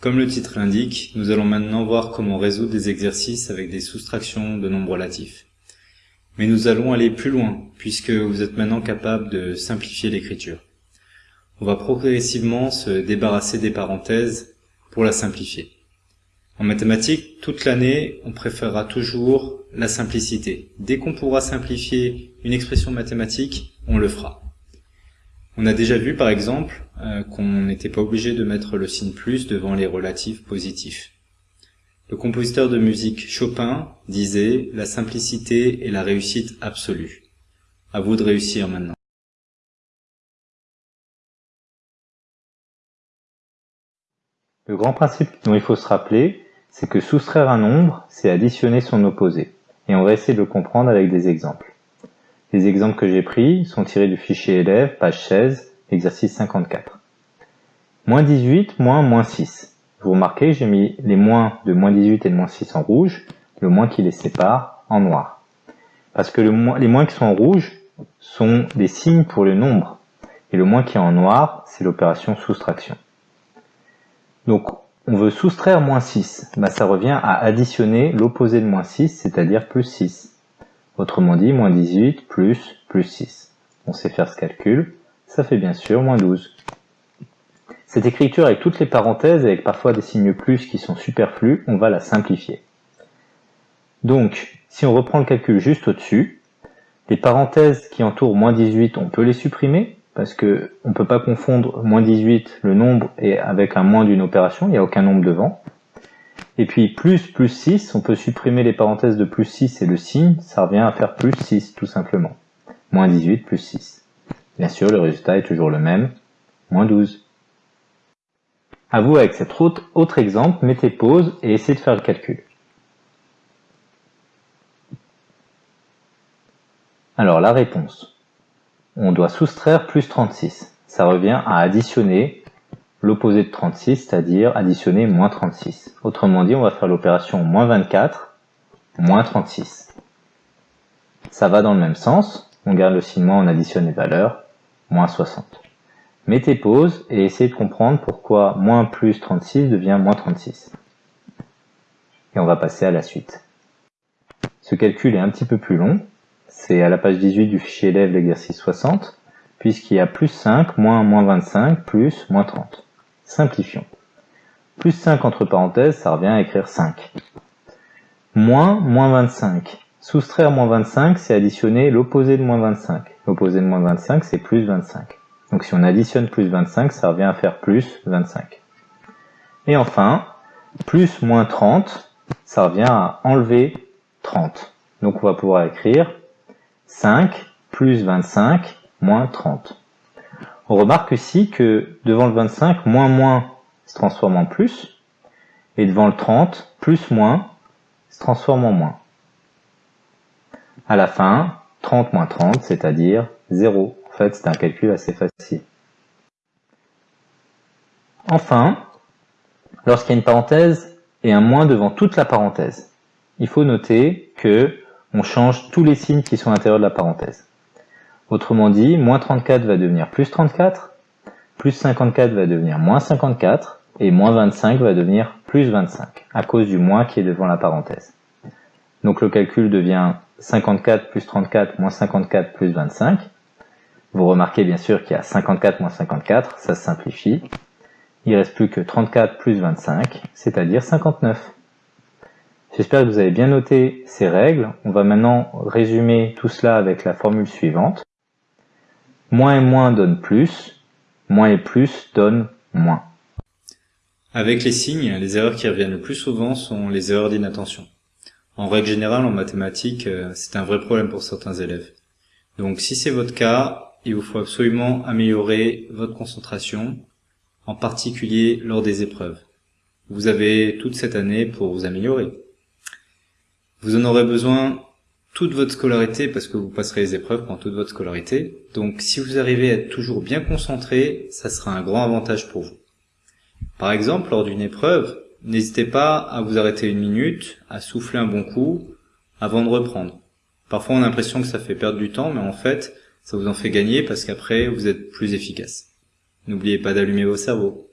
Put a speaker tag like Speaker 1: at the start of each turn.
Speaker 1: Comme le titre l'indique, nous allons maintenant voir comment résoudre des exercices avec des soustractions de nombres relatifs. Mais nous allons aller plus loin, puisque vous êtes maintenant capable de simplifier l'écriture. On va progressivement se débarrasser des parenthèses pour la simplifier. En mathématiques, toute l'année, on préférera toujours la simplicité. Dès qu'on pourra simplifier une expression mathématique, on le fera. On a déjà vu par exemple euh, qu'on n'était pas obligé de mettre le signe plus devant les relatifs positifs. Le compositeur de musique Chopin disait « La simplicité est la réussite absolue ». À vous de réussir maintenant.
Speaker 2: Le grand principe dont il faut se rappeler, c'est que soustraire un nombre, c'est additionner son opposé. Et on va essayer de le comprendre avec des exemples. Les exemples que j'ai pris sont tirés du fichier élève, page 16, exercice 54. Moins 18, moins moins 6. Vous remarquez, j'ai mis les moins de moins 18 et de moins 6 en rouge, le moins qui les sépare en noir. Parce que les moins qui sont en rouge sont des signes pour le nombre. Et le moins qui est en noir, c'est l'opération soustraction. Donc, on veut soustraire moins 6. Bah, ça revient à additionner l'opposé de moins 6, c'est-à-dire plus 6. Autrement dit, moins 18 plus plus 6. On sait faire ce calcul, ça fait bien sûr moins 12. Cette écriture avec toutes les parenthèses, avec parfois des signes plus qui sont superflus, on va la simplifier. Donc, si on reprend le calcul juste au-dessus, les parenthèses qui entourent moins 18, on peut les supprimer, parce que on ne peut pas confondre moins 18, le nombre, et avec un moins d'une opération, il n'y a aucun nombre devant. Et puis plus plus 6, on peut supprimer les parenthèses de plus 6 et le signe, ça revient à faire plus 6 tout simplement. Moins 18 plus 6. Bien sûr, le résultat est toujours le même, moins 12. À vous avec cet autre exemple, mettez pause et essayez de faire le calcul. Alors la réponse. On doit soustraire plus 36. Ça revient à additionner l'opposé de 36, c'est-à-dire additionner moins 36. Autrement dit, on va faire l'opération moins 24, moins 36. Ça va dans le même sens, on garde le signe on additionne les valeurs, moins 60. Mettez pause et essayez de comprendre pourquoi moins plus 36 devient moins 36. Et on va passer à la suite. Ce calcul est un petit peu plus long, c'est à la page 18 du fichier élève l'exercice 60, puisqu'il y a plus 5, moins moins 25, plus moins 30. Simplifions. Plus 5 entre parenthèses, ça revient à écrire 5. Moins moins 25. Soustraire moins 25, c'est additionner l'opposé de moins 25. L'opposé de moins 25, c'est plus 25. Donc si on additionne plus 25, ça revient à faire plus 25. Et enfin, plus moins 30, ça revient à enlever 30. Donc on va pouvoir écrire 5 plus 25 moins 30. On remarque aussi que devant le 25, moins moins se transforme en plus, et devant le 30, plus moins se transforme en moins. À la fin, 30 moins 30, c'est-à-dire 0. En fait, c'est un calcul assez facile. Enfin, lorsqu'il y a une parenthèse et un moins devant toute la parenthèse, il faut noter que on change tous les signes qui sont à l'intérieur de la parenthèse. Autrement dit, moins 34 va devenir plus 34, plus 54 va devenir moins 54, et moins 25 va devenir plus 25, à cause du moins qui est devant la parenthèse. Donc le calcul devient 54 plus 34 moins 54 plus 25. Vous remarquez bien sûr qu'il y a 54 moins 54, ça se simplifie. Il reste plus que 34 plus 25, c'est-à-dire 59. J'espère que vous avez bien noté ces règles. On va maintenant résumer tout cela avec la formule suivante. Moins et moins donne plus, moins et plus donne moins.
Speaker 1: Avec les signes, les erreurs qui reviennent le plus souvent sont les erreurs d'inattention. En règle générale, en mathématiques, euh, c'est un vrai problème pour certains élèves. Donc si c'est votre cas, il vous faut absolument améliorer votre concentration, en particulier lors des épreuves. Vous avez toute cette année pour vous améliorer. Vous en aurez besoin toute votre scolarité parce que vous passerez les épreuves pendant toute votre scolarité. Donc si vous arrivez à être toujours bien concentré, ça sera un grand avantage pour vous. Par exemple, lors d'une épreuve, n'hésitez pas à vous arrêter une minute, à souffler un bon coup avant de reprendre. Parfois on a l'impression que ça fait perdre du temps, mais en fait, ça vous en fait gagner parce qu'après vous êtes plus efficace. N'oubliez pas d'allumer vos cerveaux.